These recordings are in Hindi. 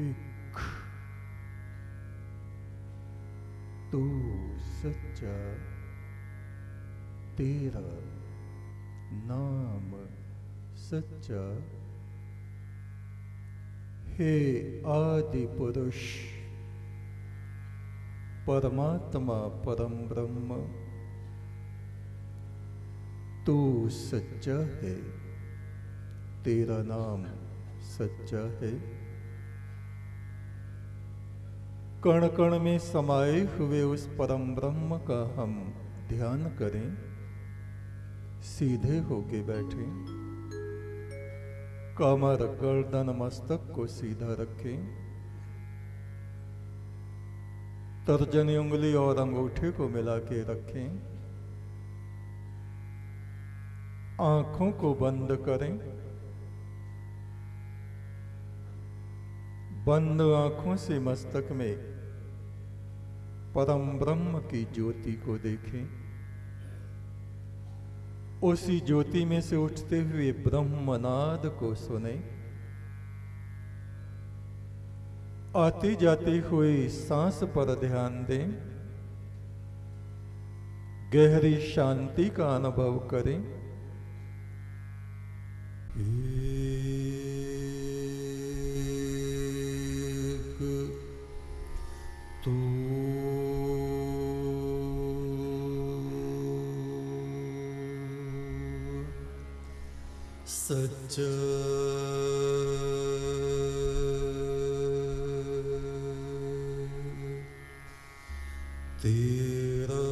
एक तू सच्चा तेरा नाम सच्चा हे आदि पुरुष, परमात्मा परम ब्रह्म, तू सच्चा है, तेरा नाम सच्चा है। कण कण में समाये हुए उस परम ब्रह्म का हम ध्यान करें। सीधे होके बैठे। कमर गर्दन मस्तक को सीधा रखें। तर्जनी उंगली और अंगूठे को मिला के रखें। आँखों को बंद करें। बंद आँखों से मस्तक में परम ब्रह्म की ज्योति को देखें। उसी ज्योति में से उठते हुए ब्रह्मनाद को सुने। आती जाती हुई सांस पर ध्यान दें। गहरी शांति का अनुभव करें। सच तेरा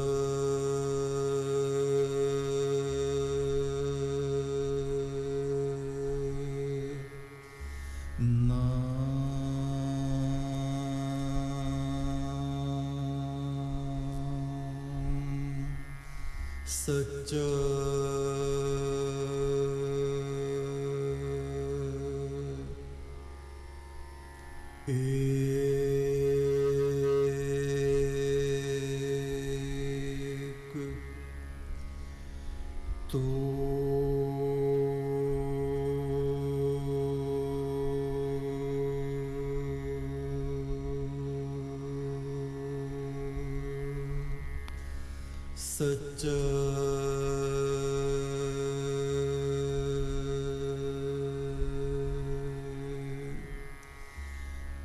सच्चा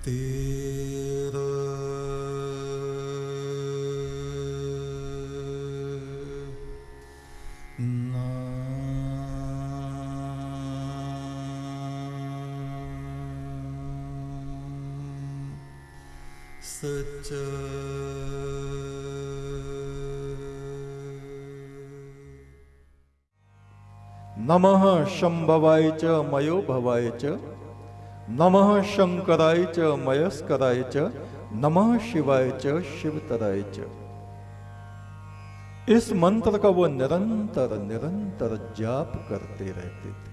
तेरा। नाम शंभवाय च मयो भवाय च। नमः शंकराय च, मयस्कराय च, नमः शिवाय च, शिवतराय च। इस मंत्र का वो निरंतर निरंतर जाप करते रहते थे।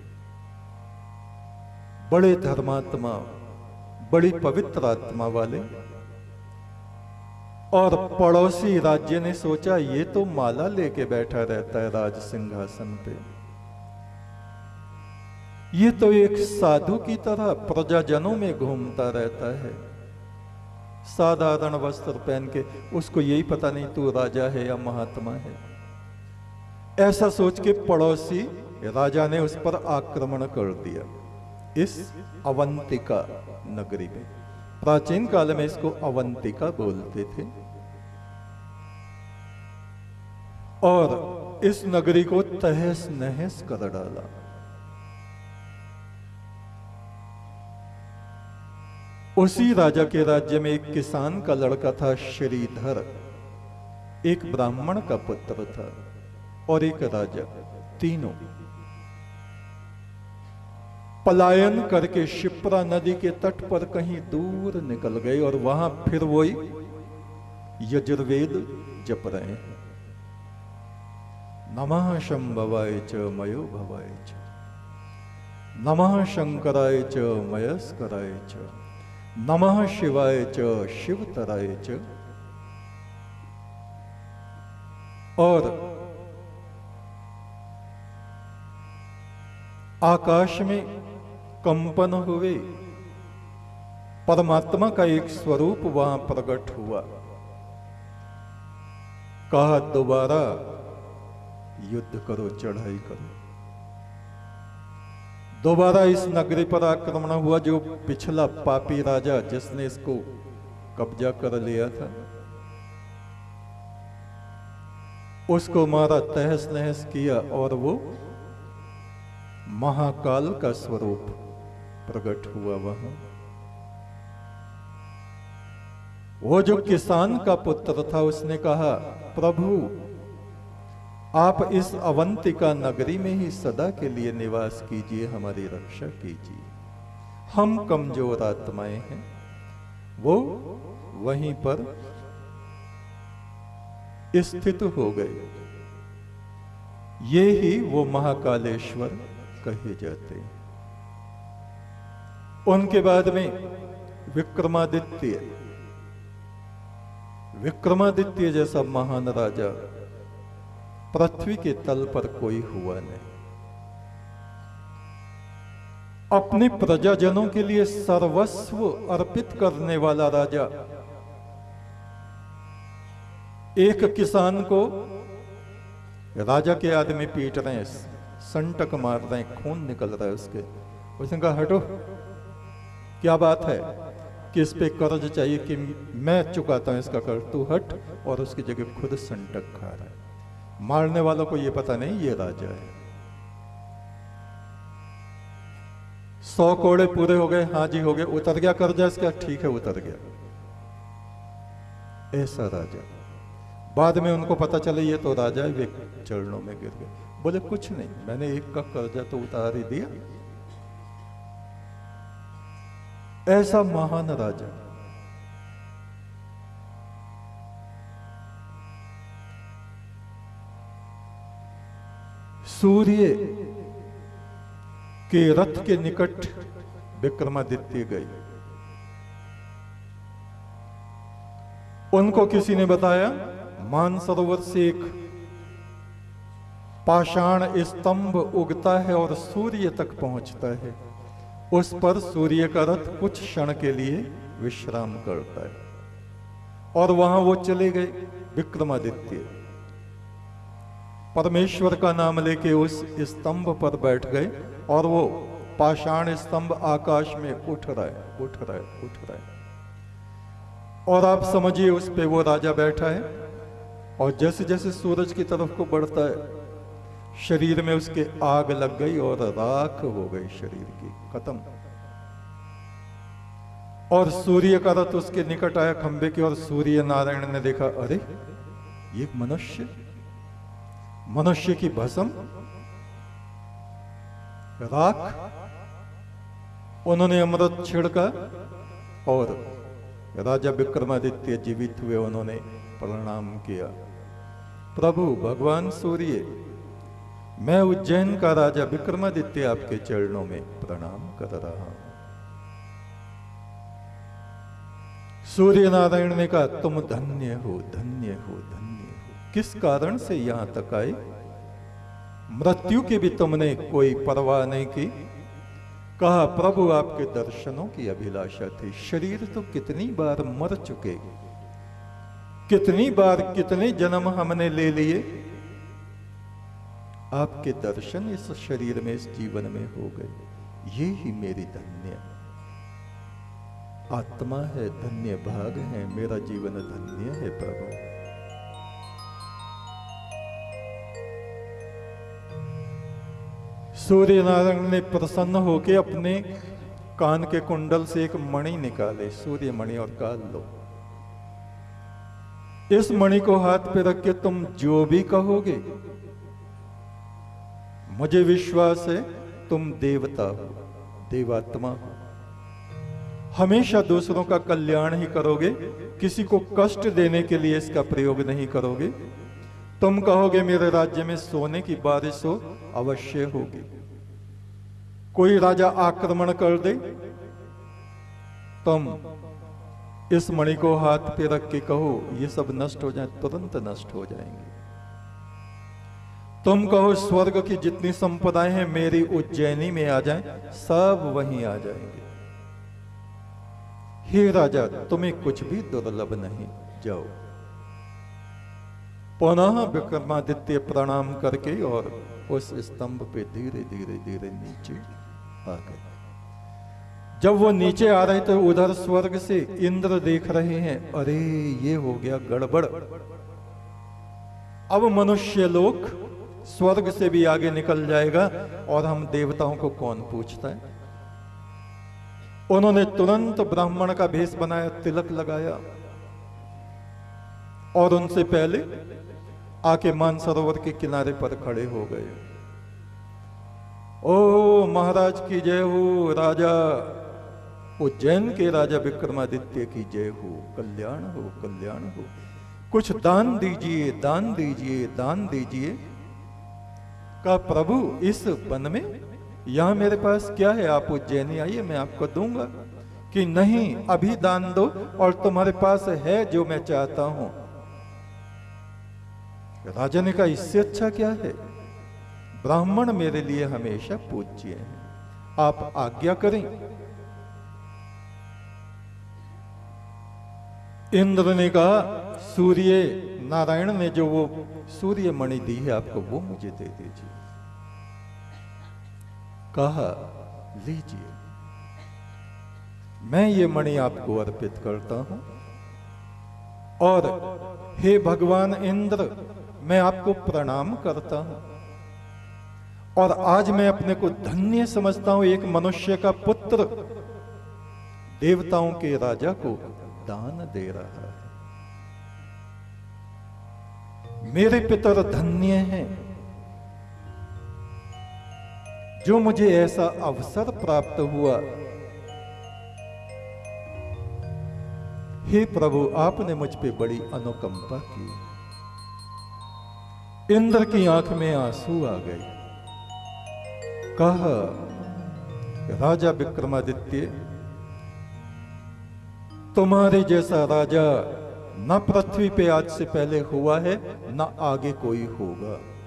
बड़े धर्मात्मा, बड़ी पवित्र आत्मा वाले और पड़ोसी राज्य ने सोचा, ये तो माला लेके बैठा रहता है राज सिंहासन पे। ये तो एक साधु की तरह प्रजाजनों में घूमता रहता है। साधारण वस्त्र पहन के उसको यही पता नहीं तू राजा है या महात्मा है। ऐसा सोच के पड़ोसी राजा ने उस पर आक्रमण कर दिया इस अवंतिका नगरी में। प्राचीन काल में इसको अवंतिका बोलते थे। और इस नगरी को तहस नहस कर डाला। उसी राजा के राज्य में एक किसान का लड़का था श्रीधर। एक ब्राह्मण का पुत्र था और एक राजा, तीनों। पलायन करके शिप्रा नदी के तट पर कहीं दूर निकल गए और वहाँ फिर वही यजुर्वेद जप रहे हैं। नमः शंभवाय च मयो भवाय च। नमः शंकराय च मयस्कराय च। नमः शिवाय च शिवतराय च। और आकाश में कंपन हुए, परमात्मा का एक स्वरूप वहाँ प्रकट हुआ। कहा, दोबारा युद्ध करो, चढ़ाई करो। दोबारा इस नगरी पर आक्रमण हुआ जो पिछला पापी राजा जिसने इसको कब्जा कर लिया था। उसको मारा, तहस नहस किया और वो महाकाल का स्वरूप प्रकट हुआ वहाँ। वो जो किसान का पुत्र था, उसने कहा, प्रभु आप इस अवंतिका नगरी में ही सदा के लिए निवास कीजिए, हमारी रक्षा कीजिए। हम कमज़ोर आत्माएँ हैं। वो वहीं पर स्थित हो गए। ये ही वो महाकालेश्वर कहे जाते हैं। उनके बाद में विक्रमादित्य। विक्रमादित्य जैसा महान राजा पृथ्वी के तल पर कोई हुआ नहीं। अपने प्रजाजनों के लिए सर्वस्व अर्पित करने वाला राजा। एक किसान को राजा के आदमी पीट रहे हैं, संटक मार रहे हैं, खून निकल रहा है उसके। उसने कहा, हटो, क्या बात है? कि इस पे कर्ज चाहिए कि मैं चुकाता हूँ इसका कर्ज तू हट और उसकी जगह खुद संटक खा रहा है। मारने वालों को यह पता नहीं ये राजा है। सौ कोड़े पूरे हो गए हाँ जी हो गए, उतर गया कर्जा इसका, ठीक है, उतर गया। ऐसा राजा। बाद में उनको पता चले ये तो राजा है, वे चरणों में गिर गए। बोले, कुछ नहीं, मैंने एक का कर्जा तो उतार ही दिया। ऐसा महान राजा। सूर्य के रथ के निकट विक्रमादित्य गई। उनको किसी ने बताया मानसरोवर से एक पाषाण स्तंभ उगता है और सूर्य तक पहुँचता है। उस पर सूर्य का रथ कुछ क्षण के लिए विश्राम करता है। और वहाँ वो चले गए विक्रमादित्य। परमेश्वर का नाम लेके उस स्तंभ पर बैठ गए और वो पाषाण स्तंभ आकाश में उठ रहा है उठ रहा है उठ रहा। और आप समझिए उस पे वो राजा बैठा है और जैसे जैसे सूरज की तरफ़ को बढ़ता है, शरीर में उसके आग लग गई और राख हो गई शरीर की, खत्म। और सूर्य का रथ उसके निकट आया खंबे की और सूर्य नारायण ने देखा, अरे, ये मनुष्य मनुष्य की भस्म, राख, उन्होंने अमृत छिड़का और राजा विक्रमादित्य जीवित हुए, उन्होंने प्रणाम किया। प्रभु भगवान सूर्य, मैं उज्जैन का राजा विक्रमादित्य आपके चरणों में प्रणाम कर रहा हूँ। सूर्य नारायण ने कहा, तुम धन्य हो धन्य हो, धन्य किस कारण से यहाँ तक आए? मृत्यु की भी तुमने कोई परवाह नहीं की? कहा, प्रभु, आपके दर्शनों की अभिलाषा थी। शरीर तो कितनी बार मर चुके? कितनी बार कितने जन्म हमने ले लिए? आपके दर्शन इस शरीर में, इस जीवन में हो गए। ये ही मेरी धन्य। आत्मा है, धन्य भाग है। मेरा जीवन धन्य है, प्रभु। सूर्य नारायण ने प्रसन्न होकर अपने कान के कुंडल से एक मणि निकाले। सूर्य मणि और काल लो। इस मणि को हाथ पे रख के तुम जो भी कहोगे, मुझे विश्वास है तुम देवता हो, देवात्मा हो। हमेशा दूसरों का कल्याण ही करोगे, किसी को कष्ट देने के लिए इसका प्रयोग नहीं करोगे। तुम कहोगे, मेरे राज्य में सोने की बारिश हो, अवश्य होगी। कोई राजा आक्रमण कर दे, तुम इस मणि को हाथ पे रख के कहो, ये सब नष्ट हो जाए, तुरंत नष्ट हो जाएँगे। तुम कहो, स्वर्ग की जितनी संपदाएँ हैं, मेरी उज्जैनी में आ जाएँ, सब वहीं आ जाएँगे। हे राजा, तुम्हें कुछ भी दुर्लभ नहीं, जाओ। पुनः विक्रमादित्य प्रणाम करके और उस स्तंभ पे धीरे धीरे धीरे नीचे आ गए जब वो नीचे आ रहे थे उधर स्वर्ग से इंद्र देख रहे हैं। अरे, ये हो गया गड़बड़। अब मनुष्य लोक स्वर्ग से भी आगे निकल जाएगा और हम देवताओं को कौन पूछता है? उन्होंने तुरंत ब्राह्मण का भेष बनाया, तिलक लगाया और उनसे पहले आके मानसरोवर के किनारे पर खड़े हो गए। ओ महाराज की जय हो, राजा। उज्जैन के राजा विक्रमादित्य की जय हो, कल्याण हो कल्याण हो। कुछ दान दीजिए दान दीजिए दान दीजिए। का प्रभु, इस वन में? यहाँ मेरे पास क्या है? आप उज्जैनी आइए, मैं आपको दूँगा। कि नहीं, अभी दान दो, और तुम्हारे पास है जो मैं चाहता हूँ। राजा ने कहा, इससे अच्छा क्या है? ब्राह्मण मेरे लिए हमेशा पूज्य हैं। आप आज्ञा करें। इंद्र ने कहा, सूर्य नारायण ने जो वो सूर्य मणि दी है, आपको वो मुझे दे दीजिए। कहा, लीजिए। मैं ये मणि आपको अर्पित करता हूँ। और हे भगवान इंद्र, मैं आपको प्रणाम करता हूँ। और आज मैं अपने को धन्य समझता हूँ एक मनुष्य का पुत्र। देवताओं के राजा को दान दे रहा है। मेरे पितर धन्य हैं, जो मुझे ऐसा अवसर प्राप्त हुआ। हे प्रभु, आपने मुझ पे बड़ी अनुकंपा की। इंद्र की आँख में आँसू आ गए। कहा, राजा विक्रमादित्य, तुम्हारे जैसा राजा न पृथ्वी पे आज से पहले हुआ है, न आगे कोई होगा।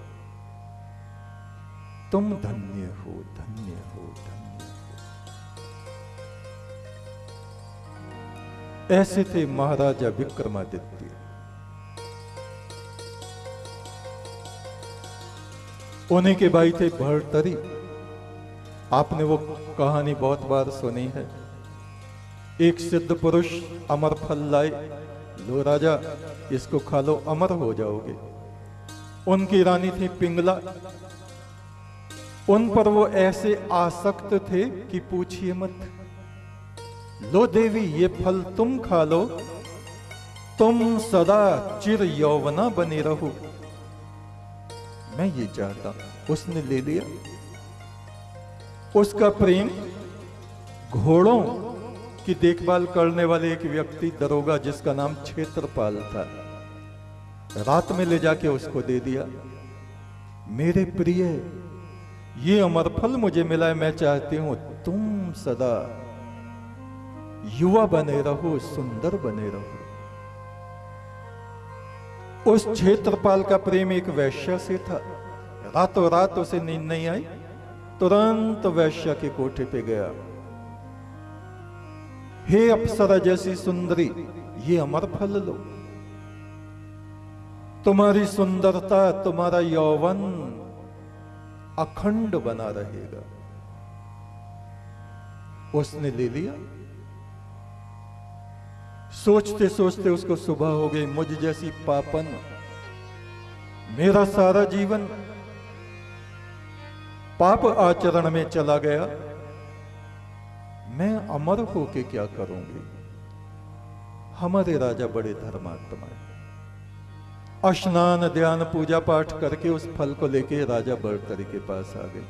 तुम धन्य हो धन्य हो धन्य हो। ऐसे थे महाराजा विक्रमादित्य। उन्हीं के भाई थे भरतरी। आपने वो कहानी बहुत बार सुनी है। एक सिद्ध पुरुष अमर फल लाए। लो राजा, इसको खा लो, अमर हो जाओगे। उनकी रानी थी पिंगला। उन पर वो ऐसे आसक्त थे कि पूछिए मत। लो देवी, ये फल तुम खा लो। तुम सदा चिर यौवना बने रहो। मैं ये चाहता, उसने ले लिया। उसका प्रेम घोड़ों की देखभाल करने वाले एक व्यक्ति दरोगा जिसका नाम क्षेत्रपाल था। रात में ले जाके उसको दे दिया। मेरे प्रिय, ये अमर फल मुझे मिला है, मैं चाहती हूँ तुम सदा युवा बने रहो, सुंदर बने रहो। उस क्षेत्रपाल का प्रेम एक वैश्य से था। रातों रात उसे नींद नहीं आई। तुरंत वैश्य के कोठे पे गया। हे अप्सरा जैसी सुंदरी, ये अमर फल लो। तुम्हारी सुंदरता तुम्हारा यौवन अखंड बना रहेगा। उसने ले लिया। सोचते सोचते उसको सुबह हो गई। मुझ जैसी पापन, मेरा सारा जीवन पाप आचरण में चला गया। मैं अमर होके क्या करूँगी? हमारे राजा बड़े धर्मात्मा है। स्नान ध्यान, पूजा पाठ करके उस फल को लेके राजा बड़तरी के पास आ गए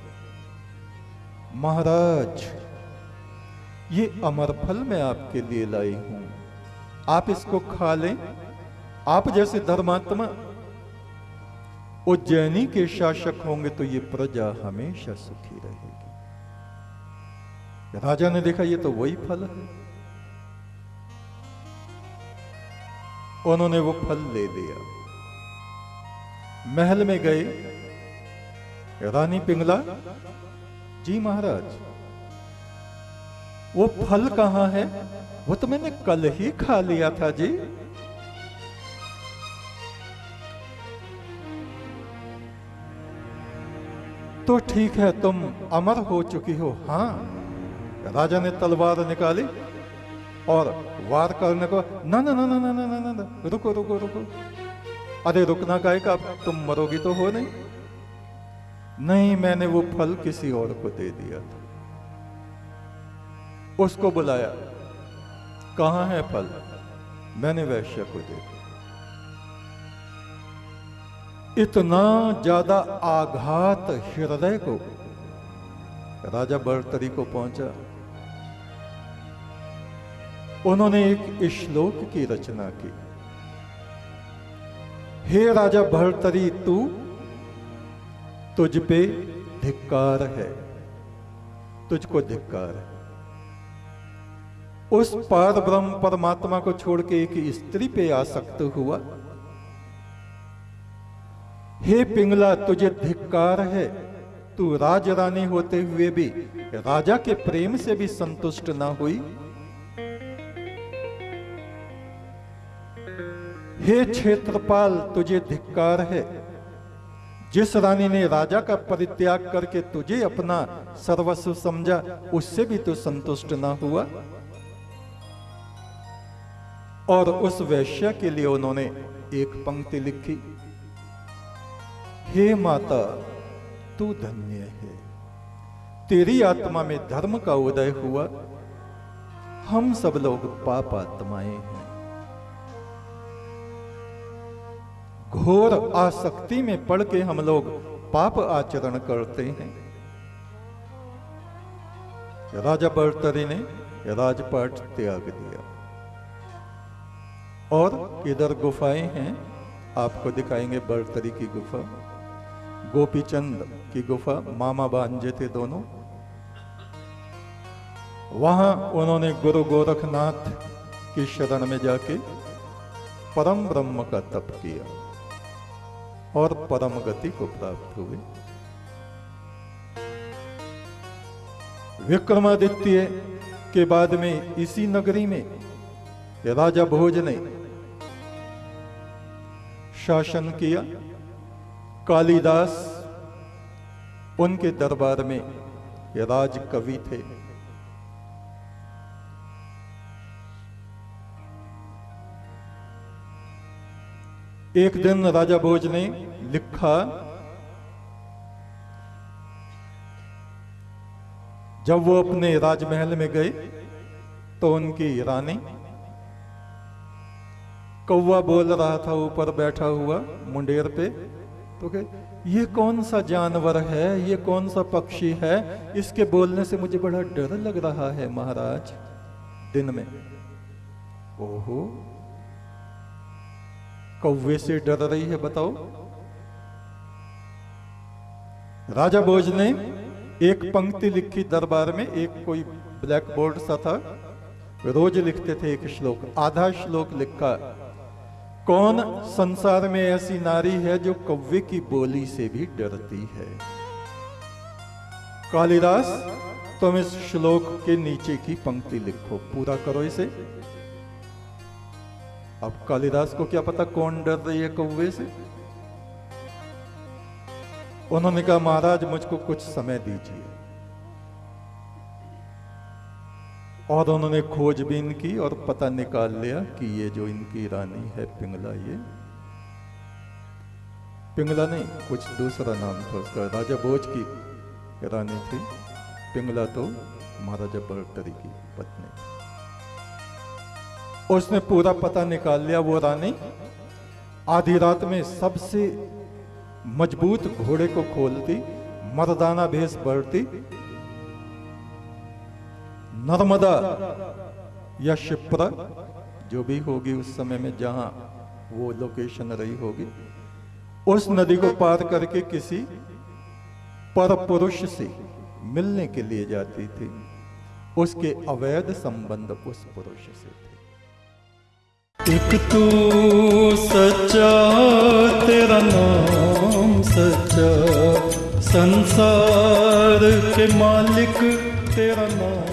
महाराज, ये अमर फल मैं आपके लिए लाई हूँ। आप इसको खा लें। आप जैसे धर्मात्मा उज्जैनी के शासक होंगे तो ये प्रजा हमेशा सुखी रहेगी। राजा ने देखा ये तो वही फल है। उन्होंने वो फल ले लिया। महल में गए। रानी पिंगला, जी महाराज, वो फल कहाँ है? वो तो मैंने कल ही खा लिया था जी। तो ठीक है तुम अमर हो चुकी हो। हाँ राजा ने तलवार निकाली और वार करने को ना ना ना ना ना ना ना ना, रुको रुको रुको। अरे रुकना का? एक अब तुम मरोगी तो हो नहीं। नहीं मैंने वो फल किसी और को दे दिया था। उसको बुलाया कहाँ है फल? मैंने वैश्य को दे दिया। इतना ज़्यादा आघात हृदय को राजा बर्तरी को पहुँचा। उन्होंने एक श्लोक की रचना की। हे राजा भरतरी तू तुझ पे धिक्कार है, तुझको धिक्कार है। उस पार ब्रह्म परमात्मा को छोड़ के एक स्त्री पे आसक्त हुआ। हे पिंगला, तुझे धिक्कार है। तू राज रानी होते हुए भी, राजा के प्रेम से भी संतुष्ट ना हुई। हे क्षेत्रपाल, तुझे धिक्कार है। जिस रानी ने राजा का परित्याग करके तुझे अपना सर्वस्व समझा, उससे भी तू संतुष्ट ना हुआ। और उस वैश्य के लिए उन्होंने एक पंक्ति लिखी। हे माता, तू धन्य है। तेरी आत्मा में धर्म का उदय हुआ। हम सब लोग पाप आत्माएँ हैं। घोर आसक्ति में पड़ के हम लोग पाप आचरण करते हैं। राजा बर्तरी ने राजपाट त्याग दिया। और इधर गुफाएँ हैं? आपको दिखाएँगे बर्तरी की गुफा। गोपीचंद की गुफा मामा बांजे थे दोनों। वहाँ उन्होंने गुरु गोरखनाथ की शरण में जाके परम ब्रह्म का तप किया और परम गति को प्राप्त हुए। विक्रमादित्य के बाद में इसी नगरी में राजा भोज ने शासन किया। कालिदास, उनके दरबार में राज कवि थे। एक दिन राजा भोज ने लिखा, जब वो अपने राजमहल में गए तो उनकी रानी कौवा बोल रहा था, ऊपर बैठा हुआ मुंडेर पे तो कहे ये कौन सा जानवर है? ये कौन सा पक्षी है? इसके बोलने से मुझे बड़ा डर लग रहा है, महाराज। दिन में। ओहो। कौवे से डर रही है, बताओ। राजा भोज ने एक पंक्ति लिखी दरबार में, एक कोई ब्लैक बोर्ड सा था। रोज लिखते थे एक श्लोक, आधा श्लोक लिखा। कौन संसार में ऐसी नारी है जो कौवे की बोली से भी डरती है? कालिदास, तुम इस श्लोक के नीचे की पंक्ति लिखो, पूरा करो इसे। अब कालिदास को क्या पता कौन डर रही है कौवे से? उन्होंने कहा, महाराज, मुझको कुछ समय दीजिए। और उन्होंने खोजबीन की और पता निकाल लिया कि ये जो इनकी रानी है, पिंगला ये। पिंगला नहीं, कुछ दूसरा नाम था उसका, राजा भोज की रानी थी। पिंगला तो महाराजा बर्तरी की पत्नी। उसने पूरा पता निकाल लिया वो रानी। आधी रात में सबसे मज़बूत घोड़े को खोलती, मर्दाना भेष बढ़ती नर्मदा या शिप्रा जो भी होगी उस समय में जहाँ वो लोकेशन रही होगी, उस नदी को पार करके किसी पर पुरुष से मिलने के लिए जाती थी। उसके अवैध संबंध उस पुरुष से थे। एक तू सच्चा, तेरा नाम सच्चा, संसार के मालिक तेरा नाम